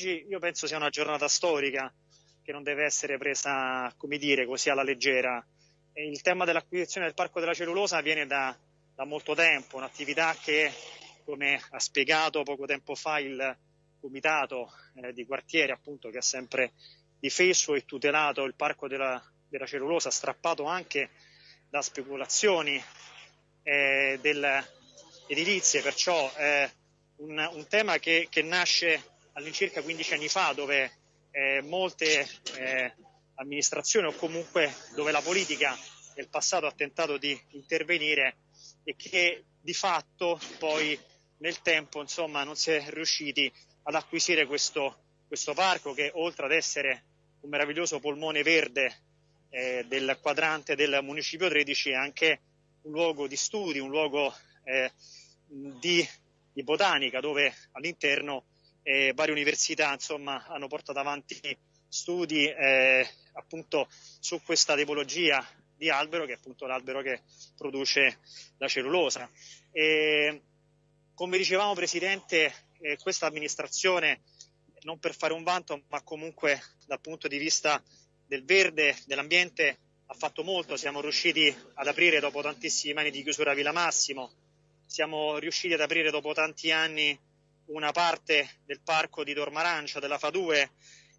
oggi io penso sia una giornata storica che non deve essere presa, come dire, così alla leggera. Il tema dell'acquisizione del Parco della Cellulosa viene da, da molto tempo, un'attività che, come ha spiegato poco tempo fa il comitato eh, di quartiere, appunto, che ha sempre difeso e tutelato il Parco della, della Cellulosa, strappato anche da speculazioni eh, del, edilizie, perciò è un, un tema che, che, nasce all'incirca 15 anni fa, dove eh, molte eh, amministrazioni o comunque dove la politica nel passato ha tentato di intervenire e che di fatto poi nel tempo insomma, non si è riusciti ad acquisire questo, questo parco che oltre ad essere un meraviglioso polmone verde eh, del quadrante del municipio 13 è anche un luogo di studi, un luogo eh, di, di, botanica dove all'interno eh, varie università insomma, hanno portato avanti studi eh, appunto su questa tipologia di albero che è appunto l'albero che produce la cellulosa. E, come dicevamo Presidente, eh, questa amministrazione non per fare un vanto ma comunque dal punto di vista del verde, dell'ambiente ha fatto molto, siamo riusciti ad aprire dopo tantissimi anni di chiusura Villa Massimo, siamo riusciti ad aprire dopo tanti anni una parte del parco di Dormarancia, della FA2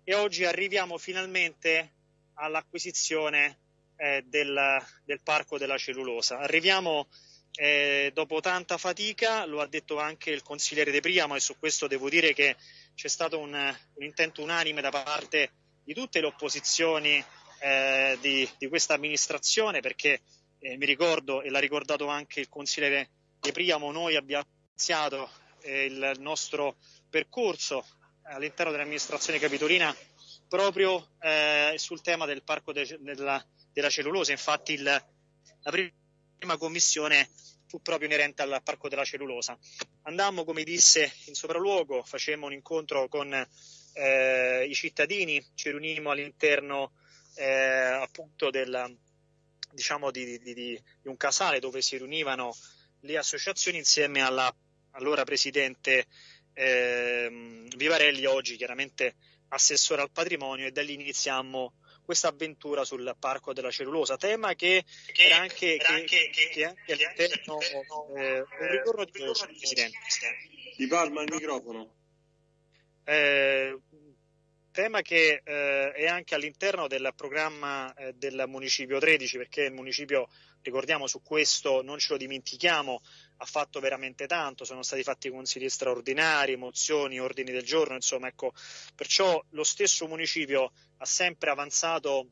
e oggi arriviamo finalmente all'acquisizione eh, del, del, parco della cellulosa. Arriviamo eh, dopo tanta fatica, lo ha detto anche il consigliere De Priamo e su questo devo dire che c'è stato un, un intento unanime da parte di tutte le opposizioni eh, di, di, questa amministrazione perché eh, mi ricordo e l'ha ricordato anche il consigliere De Priamo, noi abbiamo iniziato eh, il nostro percorso all'interno dell'amministrazione capitolina proprio eh, sul tema del parco de, della, della, cellulosa. Infatti il, la prima commissione fu proprio inerente al parco della cellulosa. Andammo, come disse, in sopralluogo, facemmo un incontro con eh, i cittadini, ci riunimmo all'interno eh, appunto del, diciamo di, di, di, un casale dove si riunivano le associazioni insieme alla allora presidente eh, Vivarelli, oggi chiaramente assessore al patrimonio e da lì iniziamo questa avventura sul parco della cellulosa, tema che, che era anche, era che, che, che anche all'interno eh, un ritorno di voce, Presidente. Ti parla il microfono. Eh, tema che eh, è anche all'interno del programma eh, del Municipio 13, perché il Municipio, ricordiamo su questo, non ce lo dimentichiamo, ha fatto veramente tanto, sono stati fatti consigli straordinari, mozioni, ordini del giorno, insomma, ecco, perciò lo stesso Municipio ha sempre avanzato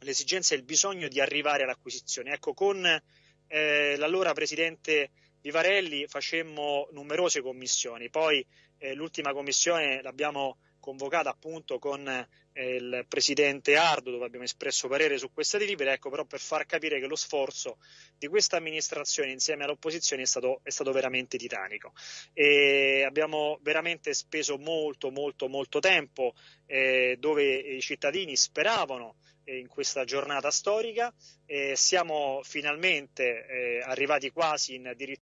l'esigenza e il bisogno di arrivare all'acquisizione. Ecco, con eh, l'allora Presidente Vivarelli facemmo numerose commissioni, poi eh, l'ultima commissione l'abbiamo convocata appunto con eh, il presidente Ardo dove abbiamo espresso parere su questa delibera, ecco però per far capire che lo sforzo di questa amministrazione insieme all'opposizione è stato, è stato veramente titanico. E abbiamo veramente speso molto molto molto tempo eh, dove i cittadini speravano eh, in questa giornata storica e siamo finalmente eh, arrivati quasi in addirittura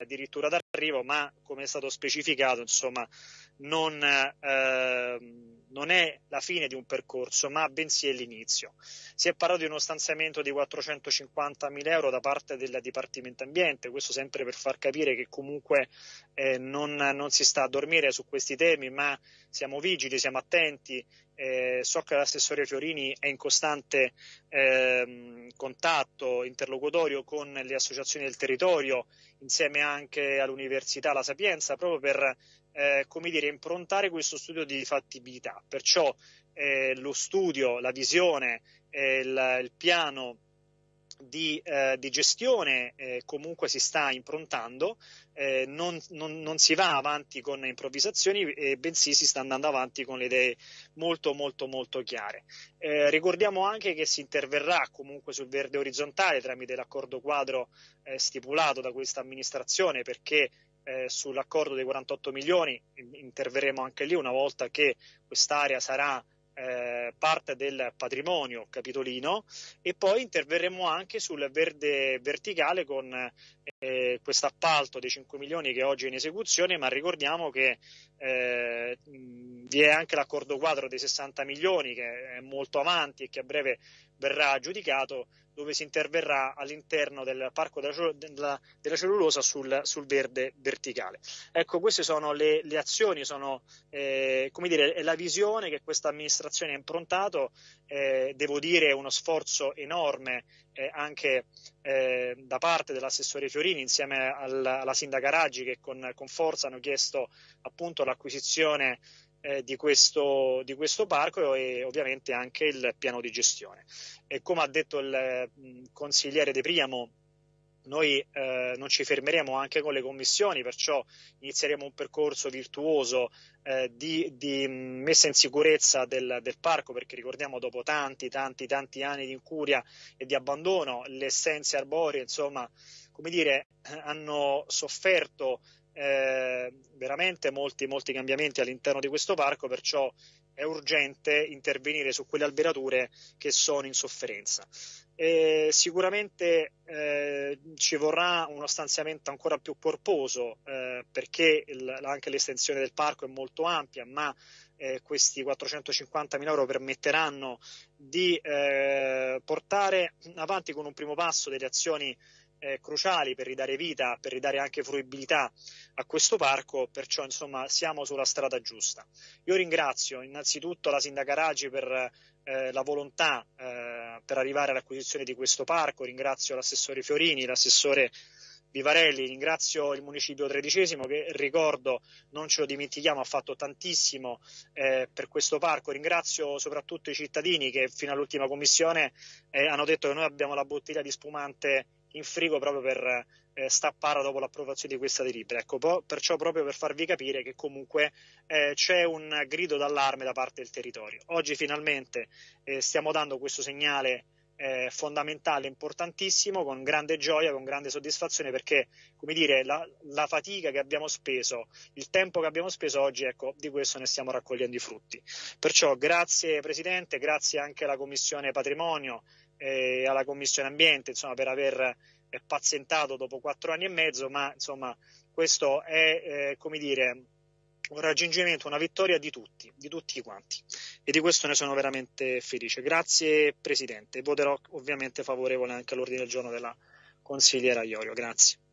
addirittura d'arrivo, ma come è stato specificato, insomma, non, eh, non, è la fine di un percorso, ma bensì è l'inizio. Si è parlato di uno stanziamento di 450 mila euro da parte del Dipartimento Ambiente, questo sempre per far capire che comunque eh, non, non, si sta a dormire su questi temi, ma siamo vigili, siamo attenti. Eh, so che l'assessore Fiorini è in costante ehm, contatto interlocutorio con le associazioni del territorio insieme anche all'Università La Sapienza, proprio per eh, come dire, improntare questo studio di fattibilità. Perciò eh, lo studio, la visione, eh, il, il piano di, eh, di gestione eh, comunque si sta improntando, eh, non, non, non, si va avanti con improvvisazioni, eh, bensì si sta andando avanti con le idee molto molto molto chiare. Eh, ricordiamo anche che si interverrà comunque sul verde orizzontale tramite l'accordo quadro eh, stipulato da questa amministrazione perché sull'accordo dei 48 milioni interverremo anche lì una volta che quest'area sarà eh, parte del patrimonio capitolino e poi interverremo anche sul verde verticale con eh, questo appalto dei 5 milioni che oggi è in esecuzione, ma ricordiamo che eh, vi è anche l'accordo quadro dei 60 milioni che è molto avanti e che a breve verrà aggiudicato dove si interverrà all'interno del parco della cellulosa sul, sul, verde verticale. Ecco, queste sono le, le azioni, sono eh, come dire, è la visione che questa amministrazione ha improntato, eh, devo dire uno sforzo enorme eh, anche eh, da parte dell'assessore Fiorini insieme alla, alla sindaca Raggi che con, con forza hanno chiesto appunto l'acquisizione eh, di, questo, di, questo, parco e ovviamente anche il piano di gestione. E come ha detto il mh, consigliere De Priamo, noi eh, non ci fermeremo anche con le commissioni, perciò inizieremo un percorso virtuoso eh, di, di, messa in sicurezza del, del, parco, perché ricordiamo dopo tanti, tanti, tanti anni di incuria e di abbandono, le essenze arboree, insomma, come dire, hanno sofferto eh, veramente molti, molti cambiamenti all'interno di questo parco, perciò è urgente intervenire su quelle alberature che sono in sofferenza. E sicuramente eh, ci vorrà uno stanziamento ancora più corposo eh, perché il, anche l'estensione del parco è molto ampia, ma eh, questi 450 mila euro permetteranno di eh, portare avanti con un primo passo delle azioni eh, cruciali per ridare vita, per ridare anche fruibilità a questo parco, perciò insomma siamo sulla strada giusta. Io ringrazio innanzitutto la sindaca Raggi per eh, la volontà eh, per arrivare all'acquisizione di questo parco, ringrazio l'assessore Fiorini, l'assessore Vivarelli, ringrazio il municipio tredicesimo che ricordo, non ce lo dimentichiamo, ha fatto tantissimo eh, per questo parco, ringrazio soprattutto i cittadini che fino all'ultima commissione eh, hanno detto che noi abbiamo la bottiglia di spumante in frigo proprio per eh, stappare dopo l'approvazione di questa delibera. Ecco, po- perciò proprio per farvi capire che comunque eh, c'è un grido d'allarme da parte del territorio. Oggi finalmente eh, stiamo dando questo segnale eh, fondamentale, importantissimo, con grande gioia, con grande soddisfazione, perché come dire, la, la, fatica che abbiamo speso, il tempo che abbiamo speso oggi, ecco, di questo ne stiamo raccogliendo i frutti. Perciò grazie Presidente, grazie anche alla Commissione Patrimonio e alla Commissione Ambiente, insomma, per aver eh, pazientato dopo quattro anni e mezzo, ma insomma, questo è, eh, come dire, un raggiungimento, una vittoria di tutti, di tutti quanti e di questo ne sono veramente felice. Grazie Presidente, voterò ovviamente favorevole anche all'ordine del giorno della consigliera Iorio, grazie.